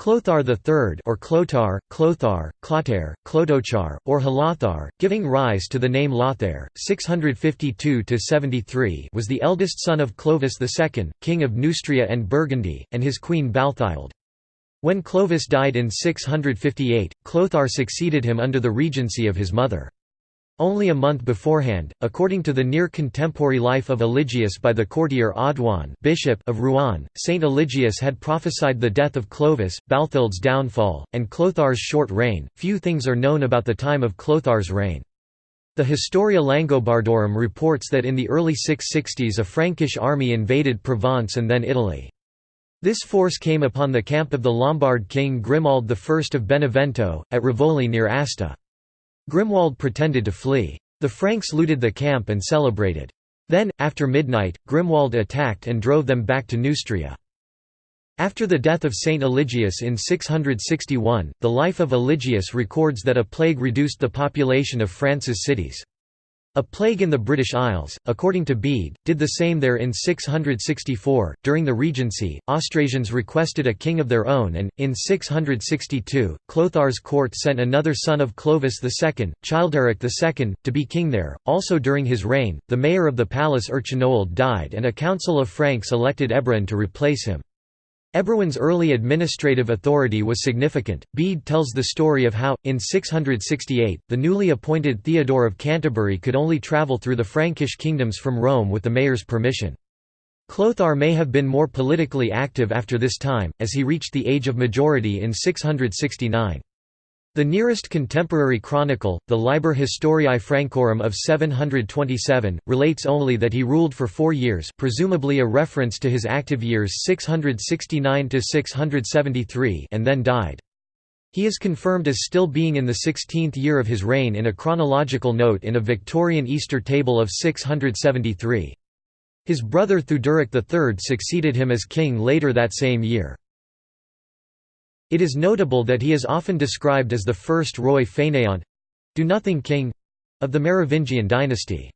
Clothar III or Clotar, Clothar, Clotaire, Clotochar, or Halathar, giving rise to the name Lothair, 652–73 was the eldest son of Clovis II, king of Neustria and Burgundy, and his queen Balthild. When Clovis died in 658, Clothar succeeded him under the regency of his mother. Only a month beforehand, according to the near-contemporary life of Eligius by the courtier Audouin bishop of Rouen, Saint Eligius had prophesied the death of Clovis, Balthild's downfall, and Clothar's short reign. Few things are known about the time of Clothar's reign. The Historia Langobardorum reports that in the early 660s a Frankish army invaded Provence and then Italy. This force came upon the camp of the Lombard king Grimoald I of Benevento, at Rivoli near Asti. Grimoald pretended to flee. The Franks looted the camp and celebrated. Then, after midnight, Grimoald attacked and drove them back to Neustria. After the death of Saint Eligius in 661, the life of Eligius records that a plague reduced the population of France's cities. A plague in the British Isles, according to Bede, did the same there in 664. During the Regency, Austrasians requested a king of their own, and, in 662, Clothar's court sent another son of Clovis II, Childeric II, to be king there. Also during his reign, the mayor of the palace Erchinoald died, and a council of Franks elected Ebroin to replace him. Ebroin's early administrative authority was significant. Bede tells the story of how, in 668, the newly appointed Theodore of Canterbury could only travel through the Frankish kingdoms from Rome with the mayor's permission. Clothar may have been more politically active after this time, as he reached the age of majority in 669. The nearest contemporary chronicle, the Liber Historiae Francorum of 727, relates only that he ruled for four years presumably a reference to his active years 669–673 and then died. He is confirmed as still being in the 16th year of his reign in a chronological note in a Victorian Easter table of 673. His brother Theuderic III succeeded him as king later that same year. It is notable that he is often described as the first roi fainéant—do-nothing king—of the Merovingian dynasty.